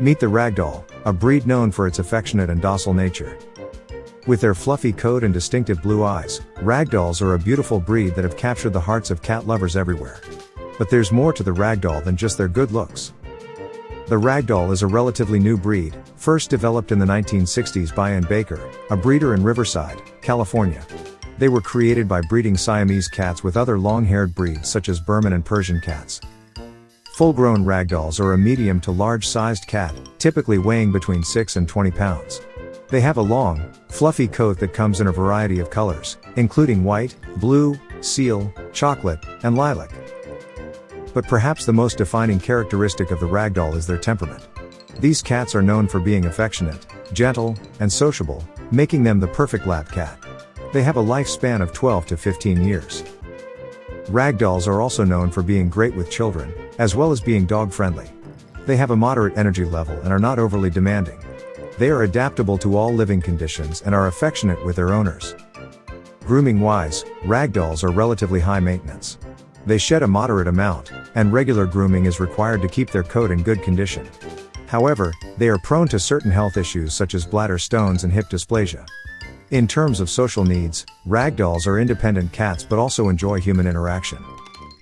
Meet the Ragdoll, a breed known for its affectionate and docile nature. With their fluffy coat and distinctive blue eyes, Ragdolls are a beautiful breed that have captured the hearts of cat lovers everywhere. But there's more to the Ragdoll than just their good looks. The Ragdoll is a relatively new breed, first developed in the 1960s by Ann Baker, a breeder in Riverside, California. They were created by breeding Siamese cats with other long-haired breeds such as Birman and Persian cats. Full-grown ragdolls are a medium to large-sized cat, typically weighing between 6 and 20 pounds. They have a long, fluffy coat that comes in a variety of colors, including white, blue, seal, chocolate, and lilac. But perhaps the most defining characteristic of the ragdoll is their temperament. These cats are known for being affectionate, gentle, and sociable, making them the perfect lap cat. They have a lifespan of 12 to 15 years. Ragdolls are also known for being great with children, as well as being dog friendly. They have a moderate energy level and are not overly demanding. They are adaptable to all living conditions and are affectionate with their owners. Grooming wise, ragdolls are relatively high maintenance. They shed a moderate amount, and regular grooming is required to keep their coat in good condition. However, they are prone to certain health issues such as bladder stones and hip dysplasia. In terms of social needs, ragdolls are independent cats but also enjoy human interaction.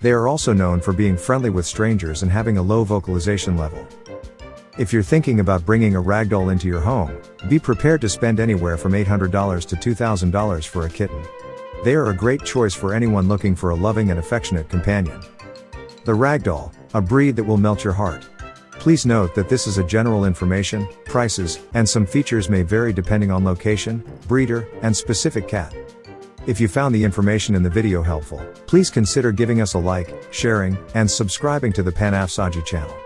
They are also known for being friendly with strangers and having a low vocalization level. If you're thinking about bringing a ragdoll into your home, be prepared to spend anywhere from $800 to $2,000 for a kitten. They are a great choice for anyone looking for a loving and affectionate companion. The Ragdoll, a breed that will melt your heart. Please note that this is a general information, prices, and some features may vary depending on location, breeder, and specific cat. If you found the information in the video helpful, please consider giving us a like, sharing, and subscribing to the Panafsaji channel.